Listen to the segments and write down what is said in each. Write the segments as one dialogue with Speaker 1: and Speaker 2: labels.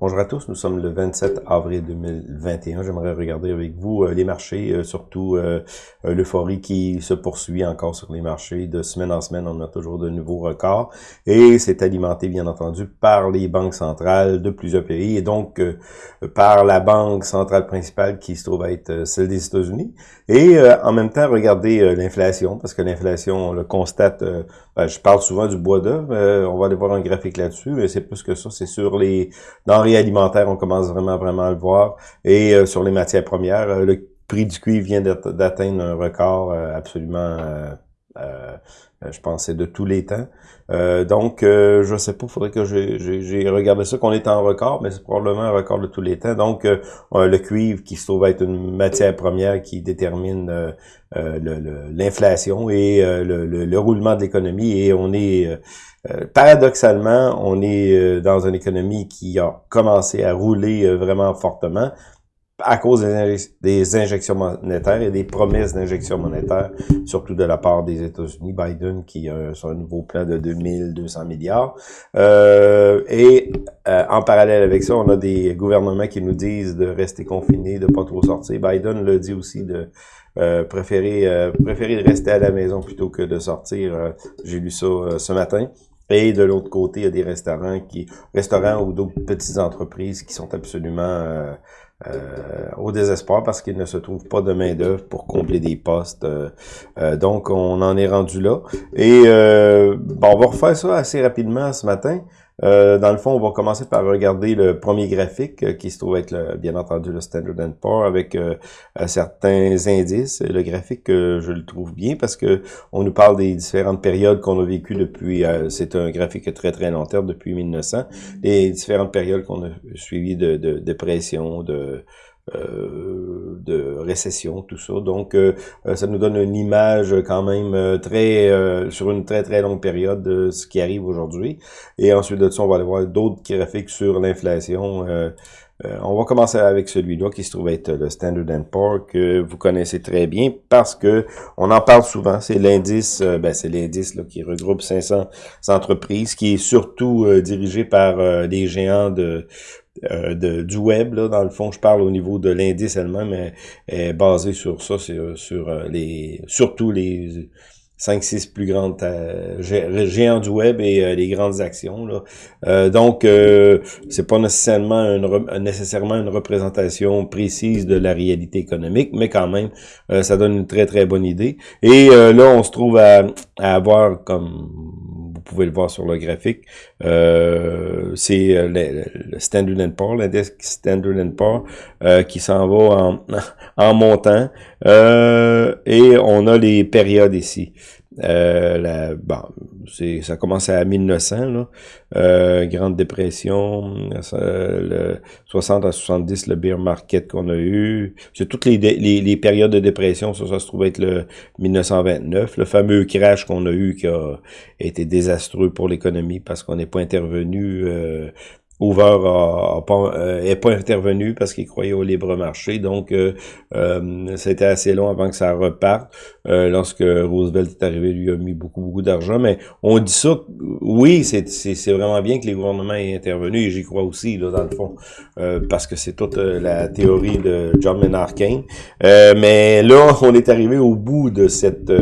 Speaker 1: Bonjour à tous, nous sommes le 27 avril 2021. J'aimerais regarder avec vous euh, les marchés, euh, surtout euh, l'euphorie qui se poursuit encore sur les marchés. De semaine en semaine, on a toujours de nouveaux records et c'est alimenté bien entendu par les banques centrales de plusieurs pays et donc par la banque centrale principale qui se trouve être celle des États-Unis. Et en même temps, regardez l'inflation parce que l'inflation, on le constate, ben, je parle souvent du bois d'œuvre, on va aller voir un graphique là-dessus, mais c'est plus que ça, c'est sur les denrées alimentaire, on commence vraiment, vraiment à le voir. Et euh, sur les matières premières, euh, le prix du cuivre vient d'atteindre un record euh, absolument, je pense, c'est de tous les temps. donc, je sais pas, faudrait que j'ai regardé ça, qu'on est en record, mais c'est probablement un record de tous les temps. Donc, le cuivre qui se trouve être une matière première qui détermine l'inflation et le, le, roulement de l'économie. Et on est euh, paradoxalement, on est euh, dans une économie qui a commencé à rouler euh, vraiment fortement à cause des, injections monétaires et des promesses d'injections monétaires, surtout de la part des États-Unis, Biden qui a son nouveau plan de 2200 milliards. et en parallèle avec ça, on a des gouvernements qui nous disent de rester confinés, de pas trop sortir. Biden le dit aussi de préférer préférer rester à la maison plutôt que de sortir. J'ai lu ça ce matin. Et de l'autre côté, il y a des restaurants qui, restaurants ou d'autres petites entreprises qui sont absolument euh, euh, au désespoir parce qu'ils ne se trouvent pas de main d'œuvre pour combler des postes. Euh, donc, on en est rendu là. Et bon, on va refaire ça assez rapidement ce matin. Euh, dans le fond, on va commencer par regarder le premier graphique euh, qui se trouve être, le, bien entendu, le Standard Poor's avec euh, certains indices. Le graphique, je le trouve bien parce que on nous parle des différentes périodes qu'on a vécues depuis, c'est un graphique très très long terme, depuis 1900, les différentes périodes qu'on a suivies de, de, de pression, de euh, de récession, tout ça. Donc, euh, euh, ça nous donne une image quand même très sur une très très longue période de ce qui arrive aujourd'hui. Et ensuite de ça, on va aller voir d'autres graphiques sur l'inflation. on va commencer avec celui-là qui se trouve être le Standard Poor's que vous connaissez très bien parce que on en parle souvent. C'est l'indice, ben c'est l'indice qui regroupe 500 entreprises, qui est surtout dirigé par des géants de euh, du web, là, dans le fond, je parle au niveau de l'indice elle-même, mais est basé sur ça, euh, sur euh, les surtout les 5-6 plus grandes géants du web et les grandes actions. Là. donc, c'est pas nécessairement une, nécessairement une représentation précise de la réalité économique, mais quand même, ça donne une très très bonne idée. Et là, on se trouve à, à avoir comme pouvez le voir sur le graphique. Euh, c'est euh, le, Standard Poor's, l'index Standard Poor's euh, qui s'en va en, en montant. et on a les périodes ici. Euh, la, bon, ça commence à 1900, là. Euh, Grande Dépression, le 60 à 70, le bear market qu'on a eu. C'est toutes les, les, les, périodes de dépression, ça, ça se trouve être le 1929, le fameux crash qu'on a eu qui a été désastreux pour l'économie parce qu'on n'est pas intervenu euh, Hoover pas, euh, pas intervenu parce qu'il croyait au libre marché. Donc, euh, euh, c'était assez long avant que ça reparte. Lorsque Roosevelt est arrivé, lui a mis beaucoup, beaucoup d'argent. Mais on dit ça, oui, c'est vraiment bien que les gouvernements aient intervenu, et j'y crois aussi, là, dans le fond, parce que c'est toute la théorie de John Maynard Keynes. mais là, on est arrivé au bout de cette,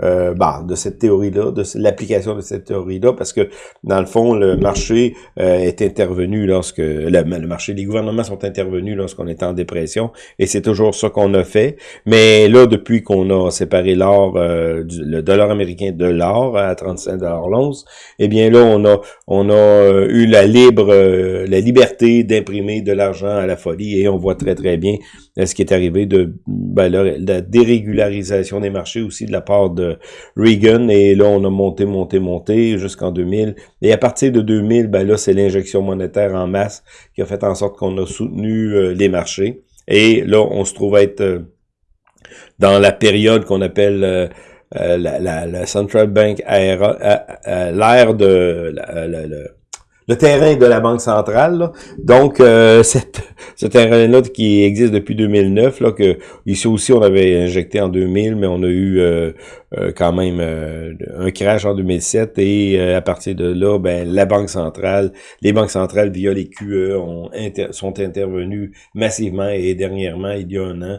Speaker 1: bah, de cette théorie-là, de l'application de cette théorie-là, parce que, dans le fond, le marché est intervenu lorsque le, marché, les gouvernements sont intervenus lorsqu'on était en dépression, et c'est toujours ça qu'on a fait. Mais là, depuis qu'on a séparé l'or, euh, le dollar américain de l'or à 35 dollars l'once, eh bien là, on a on a euh, eu la libre, euh, la liberté d'imprimer de l'argent à la folie, et on voit très très bien ce qui est arrivé de ben, la, dérégularisation des marchés aussi de la part de Reagan, et là, on a monté, monté, monté jusqu'en 2000, et à partir de 2000, ben là, c'est l'injection monétaire en masse qui a fait en sorte qu'on a soutenu euh, les marchés. Et là, on se trouve être euh, dans la période qu'on appelle euh, la, la, Central Bank l'ère de le terrain de la Banque centrale. Donc, cette, ce terrain-là qui existe depuis 2009, là, que ici aussi on avait injecté en 2000, mais on a eu euh, euh, quand même un crash en 2007 et à partir de là, ben, la Banque centrale, les banques centrales via les QE ont sont intervenues massivement et dernièrement, il y a un an,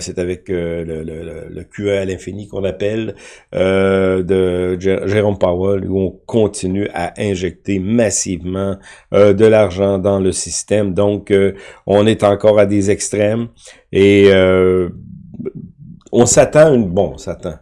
Speaker 1: c'est avec le, le, le, QE à l'infini qu'on appelle de Jérôme Powell où on continue à injecter massivement euh, de l'argent dans le système. Donc, euh, on est encore à des extrêmes et euh, on s'attend, bon, on s'attend.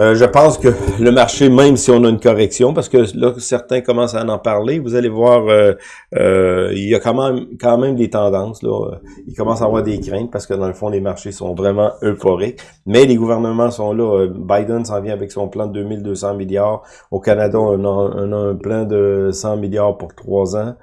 Speaker 1: Euh, je pense que le marché, même si on a une correction, parce que là, certains commencent à en parler, vous allez voir, euh, euh, il y a quand même, quand même des tendances. Là. Il commence à avoir des craintes parce que dans le fond, les marchés sont vraiment euphoriques. Mais les gouvernements sont là. Biden s'en vient avec son plan de 2200 milliards. Au Canada, on a un plan de 100 milliards pour trois ans.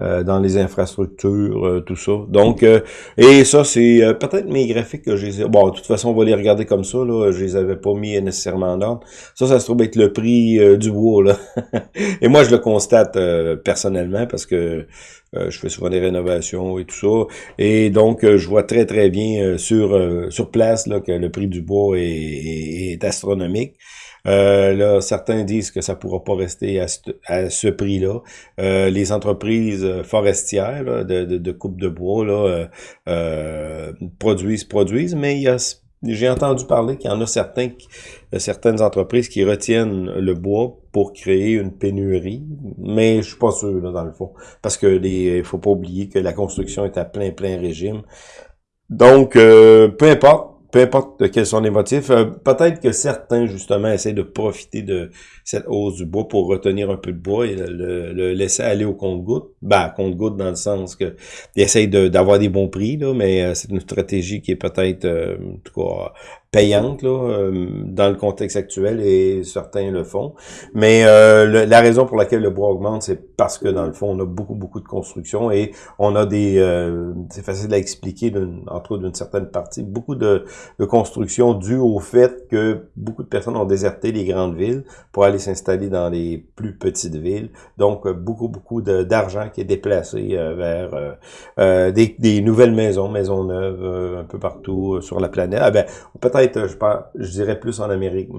Speaker 1: Euh, dans les infrastructures, euh, tout ça. Donc, euh, et ça, c'est peut-être mes graphiques que j'ai... Bon, de toute façon, on va les regarder comme ça, là. Je les avais pas mis nécessairement en ordre. Ça, ça se trouve être le prix du bois, là. et moi, je le constate personnellement parce que je fais souvent des rénovations et tout ça. Et donc, je vois très, très bien sur sur place là, que le prix du bois est, est astronomique. Euh, là, certains disent que ça pourra pas rester à ce, prix-là. Euh, les entreprises forestières de, de, coupe de bois là, euh, produisent, produisent, mais j'ai entendu parler qu'il y en a certains, certaines entreprises qui retiennent le bois pour créer une pénurie, mais je suis pas sûr dans le fond, parce que les, faut pas oublier que la construction est à plein plein régime. Donc, peu importe, peu importe quels sont les motifs, euh, peut-être que certains, justement, essaient de profiter de cette hausse du bois pour retenir un peu de bois et le, laisser aller au compte-goutte. Ben, compte-goutte dans le sens que ils essayent d'avoir des bons prix, là, mais euh, c'est une stratégie qui est peut-être, euh, en tout cas, payante là, euh, dans le contexte actuel et certains le font. Mais euh, la raison pour laquelle le bois augmente, c'est parce que dans le fond, on a beaucoup, beaucoup de construction et on a des... Euh, c'est facile à expliquer, entre autres d'une certaine partie, beaucoup de, de construction due au fait que beaucoup de personnes ont déserté les grandes villes pour aller s'installer dans les plus petites villes. Donc, beaucoup, beaucoup d'argent qui est déplacé vers des, des, nouvelles maisons, maisons neuves, un peu partout sur la planète. Ah ben, je, je dirais plus en Amérique,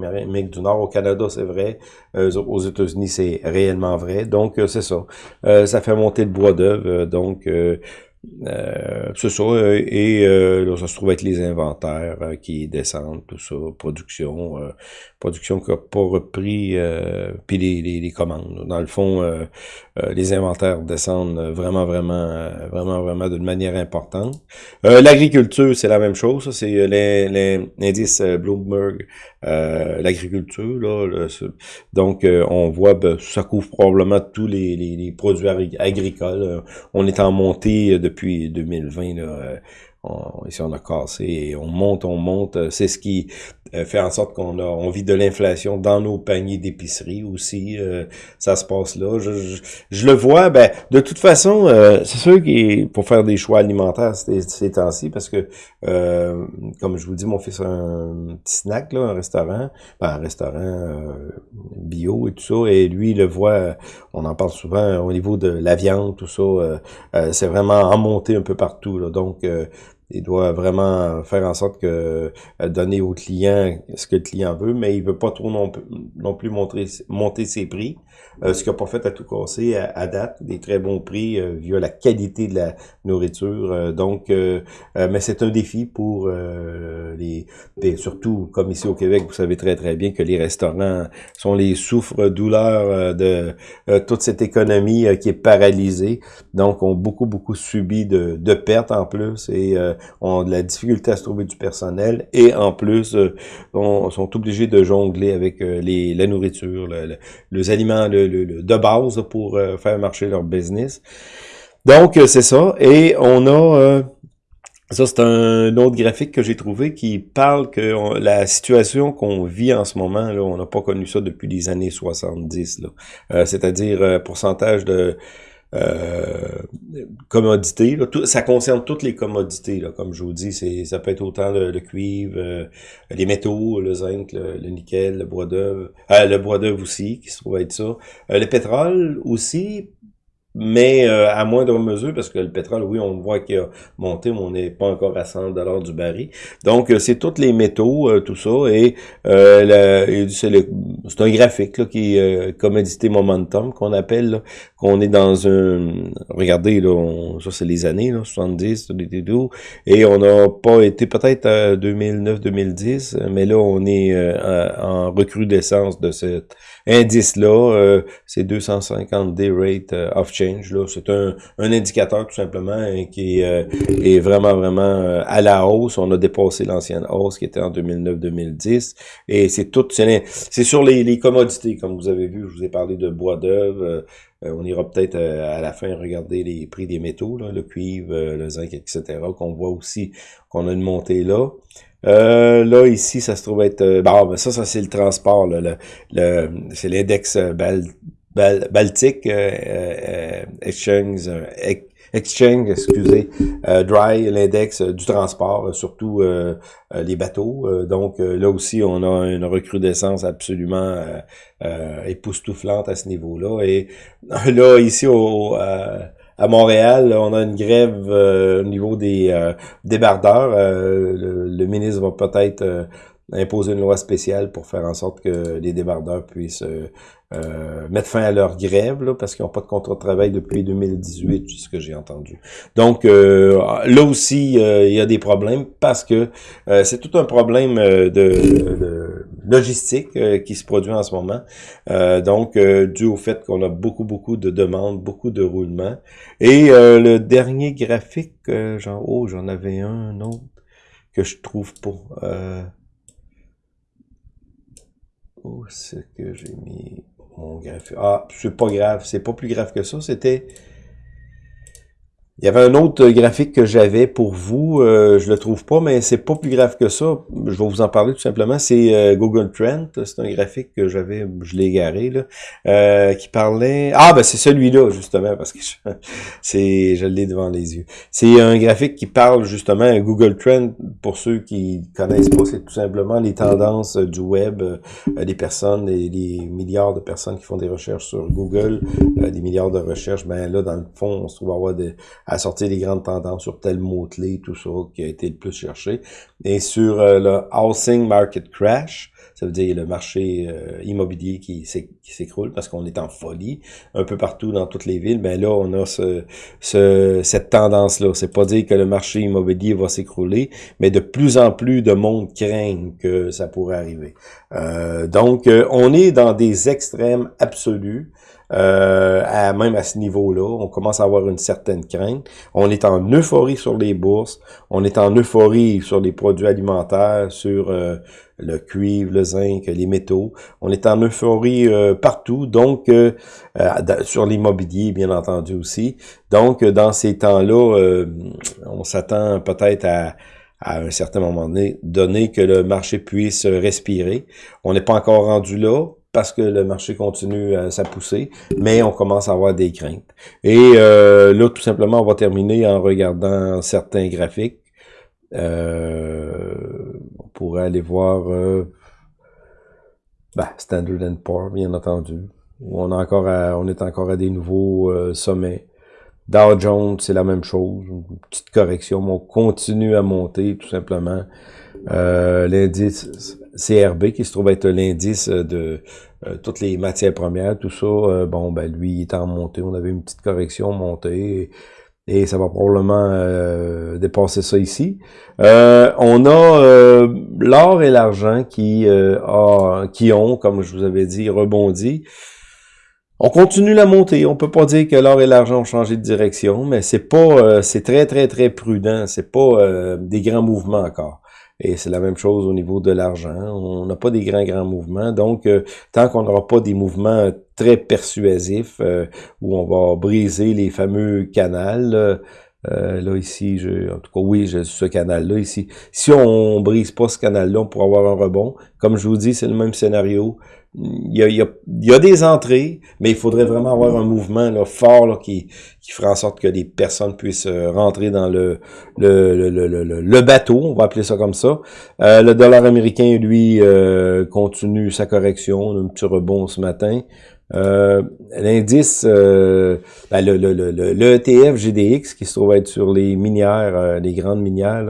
Speaker 1: du Nord. Au Canada, c'est vrai. Euh, aux États-Unis, c'est réellement vrai. Donc, euh, c'est ça. Euh, ça fait monter le bois d'œuvre. donc, euh, c'est ça, euh, et euh, là, ça se trouve être les inventaires euh, qui descendent, tout ça, production, production qui n'a pas repris, puis les, les, les, commandes. Dans le fond, les inventaires descendent vraiment, vraiment, vraiment, vraiment d'une manière importante. L'agriculture, c'est la même chose, c'est l'indice Bloomberg, l'agriculture, là, donc on voit, ben, ça couvre probablement tous les, les, les produits agricoles. On est en montée de depuis 2020, là, euh, on, ici on a cassé et on monte, on monte. C'est ce qui euh, fait en sorte qu'on a on vit de l'inflation dans nos paniers d'épicerie aussi. Euh, ça se passe là. Je, je, le vois, ben de toute façon, c'est sûr qu'il pour faire des choix alimentaires ces, ces temps-ci, parce que comme je vous dis, mon fils a un petit snack, là, un restaurant, ben, un restaurant bio et tout ça, et lui, il le voit, on en parle souvent au niveau de la viande, tout ça, c'est vraiment en montée un peu partout. Là, donc il doit vraiment faire en sorte que euh, donner au client ce que le client veut, mais il veut pas trop non, non plus montrer, monter ses prix. Euh, ce qu'il n'a pas fait à tout casser à, date, des très bons prix euh, via la qualité de la nourriture. donc, mais c'est un défi pour les, surtout comme ici au Québec, vous savez très très bien que les restaurants sont les souffres-douleurs de toute cette économie qui est paralysée. Donc, ont beaucoup beaucoup subi de, de pertes en plus et ont de la difficulté à se trouver du personnel et en plus euh, on, sont obligés de jongler avec euh, les, la nourriture, les aliments de base pour euh, faire marcher leur business. Donc c'est ça et on a ça, c'est un autre graphique que j'ai trouvé qui parle que la situation qu'on vit en ce moment, là, on n'a pas connu ça depuis les années 70. Euh, C'est-à-dire pourcentage de commodités. Là, ça concerne toutes les commodités. Là, comme je vous dis, ça peut être autant le, cuivre, euh, les métaux, le zinc, le, nickel, le bois d'œuvre, euh, le bois d'œuvre aussi, qui se trouve être ça. Euh, le pétrole aussi, mais euh, à moindre mesure, parce que le pétrole, oui, on voit qu'il a monté, mais on n'est pas encore à 100 dollars du baril. Donc, euh, c'est tous les métaux, euh, tout ça, et c'est un graphique là, qui est commodité momentum qu'on appelle, qu'on est dans un... Regardez, là, ça c'est les années, là, 70, et on n'a pas été peut-être à 2009-2010, mais là, on est en recrudescence de cet indice-là, c'est 250 day rate of c'est un, indicateur tout simplement hein, qui euh, est, vraiment, vraiment euh, à la hausse. On a dépassé l'ancienne hausse qui était en 2009-2010. Et c'est tout, c'est sur les, commodités, comme vous avez vu, je vous ai parlé de bois d'œuvre. Euh, on ira peut-être à la fin regarder les prix des métaux, le cuivre, le zinc, etc., qu'on voit aussi qu'on a une montée là. là, ici, ça se trouve être... bon, ça, ça c'est le transport. c'est l'index Baltic euh, euh, Exchange, euh, Exchange, excusez, Dry, l'index du transport, surtout les bateaux. donc là aussi, on a une recrudescence absolument époustouflante à ce niveau-là. Et là, ici au à Montréal, on a une grève au niveau des débardeurs. Le, le, ministre va peut-être imposer une loi spéciale pour faire en sorte que les débardeurs puissent euh, mettre fin à leur grève, là, parce qu'ils n'ont pas de contrat de travail depuis 2018, c'est ce que j'ai entendu. Donc, euh, là aussi, euh, il y a des problèmes parce que c'est tout un problème de, logistique qui se produit en ce moment. donc, dû au fait qu'on a beaucoup, beaucoup de demandes, beaucoup de roulements. Et le dernier graphique, genre, oh, j'en avais un autre que je trouve pas. Où c'est que j'ai mis mon graphique. Ah, c'est pas grave, c'est pas plus grave que ça. C'était il y avait un autre graphique que j'avais pour vous, euh, je le trouve pas, mais c'est pas plus grave que ça. Je vais vous en parler tout simplement. C'est euh, Google Trend, c'est un graphique que j'avais, je l'ai égaré là, euh, qui parlait. Ah ben c'est celui-là justement parce que c'est, je l'ai devant les yeux. C'est un graphique qui parle justement Google Trend pour ceux qui connaissent pas, c'est tout simplement les tendances du web, des personnes, les milliards de personnes qui font des recherches sur Google, des milliards de recherches. Ben là dans le fond, on se trouve avoir des à sortir les grandes tendances sur tel mot-clé, tout ça, qui a été le plus cherché. Et sur euh, le housing market crash, ça veut dire le marché euh, immobilier qui s'écroule parce qu'on est en folie un peu partout dans toutes les villes. Ben là, on a ce, ce cette tendance-là. C'est pas dire que le marché immobilier va s'écrouler, mais de plus en plus de monde craignent que ça pourrait arriver. Euh, donc, on est dans des extrêmes absolus. Euh, même à ce niveau-là. On commence à avoir une certaine crainte. On est en euphorie sur les bourses. On est en euphorie sur les produits alimentaires, sur euh, le cuivre, le zinc, les métaux. On est en euphorie euh, partout, donc sur l'immobilier, bien entendu aussi. Donc, dans ces temps-là, on s'attend peut-être à à un certain moment donné, donné que le marché puisse respirer. On n'est pas encore rendu là parce que le marché continue à, sa poussée, mais on commence à avoir des craintes. Et euh, là, tout simplement, on va terminer en regardant certains graphiques. Euh, on pourrait aller voir euh, ben, Standard Poor's, bien entendu. Où on, encore on est encore à des nouveaux euh, sommets. Dow Jones, c'est la même chose. Une petite correction, mais on continue à monter, tout simplement. Euh, L'indice CRB, qui se trouve être l'indice de euh, toutes les matières premières, tout ça, euh, bon, ben lui, il est en montée. On avait une petite correction montée. Et, ça va probablement euh, dépasser ça ici. on a l'or et l'argent qui, qui ont, comme je vous avais dit, rebondi. On continue la montée. On peut pas dire que l'or et l'argent ont changé de direction, mais c'est pas, c'est très très très prudent. C'est pas des grands mouvements encore. Et c'est la même chose au niveau de l'argent. On n'a pas des grands, grands mouvements. Donc, euh, tant qu'on n'aura pas des mouvements très persuasifs euh, où on va briser les fameux canals, euh, là, ici, je, en tout cas, oui, j'ai ce canal-là ici. Si on brise pas ce canal-là, on pourra avoir un rebond. Comme je vous dis, c'est le même scénario. Il y a, des entrées, mais il faudrait vraiment avoir un mouvement là, fort qui, qui fera en sorte que des personnes puissent euh, rentrer dans le, le, le, le, le bateau, on va appeler ça comme ça. Euh, le dollar américain, lui, euh, continue sa correction, un petit rebond ce matin. Euh, L'indice, euh, ben le, le, le, le, ETF GDX, qui se trouve être sur les minières, les grandes minières,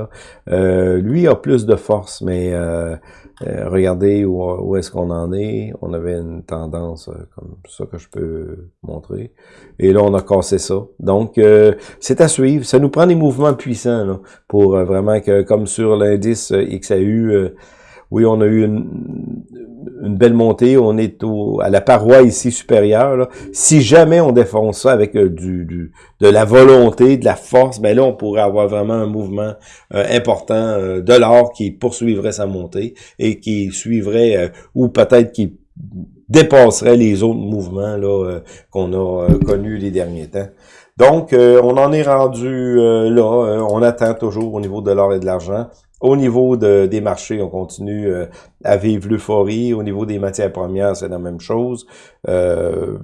Speaker 1: là, lui a plus de force, mais euh, regardez où, est-ce qu'on en est. On avait une tendance euh, comme ça que je peux montrer. Et là, on a cassé ça. Donc, euh, c'est à suivre. Ça nous prend des mouvements puissants là, pour vraiment que, comme sur l'indice XAU, oui, on a eu une, une belle montée. On est au, à la paroi ici supérieure. Si jamais on défonce ça avec euh, du, du, de la volonté, de la force, ben là, on pourrait avoir vraiment un mouvement euh, important euh, de l'or qui poursuivrait sa montée et qui suivrait, ou peut-être qui dépasserait les autres mouvements là qu'on a connus les derniers temps. Donc, on en est rendu là. on attend toujours au niveau de l'or et de l'argent. Au niveau de, des marchés, on continue euh, à vivre l'euphorie. Au niveau des matières premières, c'est la même chose. Euh,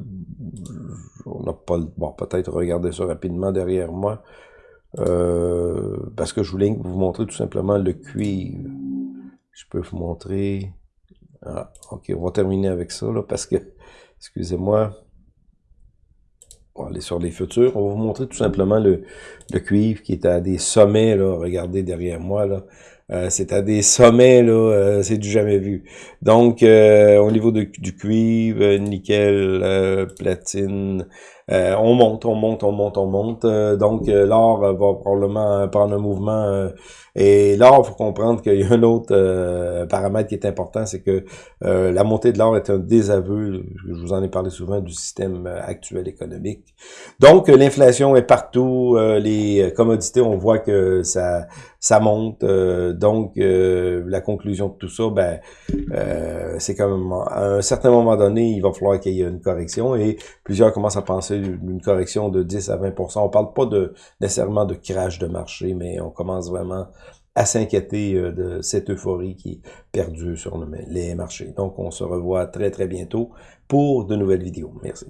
Speaker 1: on n'a pas bon, peut-être regarder ça rapidement derrière moi. Euh, parce que je voulais vous montrer tout simplement le cuivre. Je peux vous montrer. Ah, ok, on va terminer avec ça, là, parce que, excusez-moi, on va aller sur les futurs. On va vous montrer tout simplement le, le cuivre qui est à des sommets, là. Regardez derrière moi, là. Euh, c'est à des sommets, là, euh, c'est du jamais vu. Donc, euh, au niveau du cuivre, nickel, platine, on monte, on monte, on monte, on monte. donc, l'or va probablement prendre un mouvement et il faut comprendre qu'il y a un autre euh, paramètre qui est important, c'est que euh, la montée de l'or est un désaveu, je vous en ai parlé souvent, du système euh, actuel économique. Donc, l'inflation est partout, les commodités, on voit que ça ça monte. donc, la conclusion de tout ça, ben, c'est comme à un certain moment donné, il va falloir qu'il y ait une correction et plusieurs commencent à penser une correction de 10 à 20% On parle pas de nécessairement de crash de marché, mais on commence vraiment à s'inquiéter euh, de cette euphorie qui perdue sur les marchés. Donc, on se revoit très, très bientôt pour de nouvelles vidéos. Merci.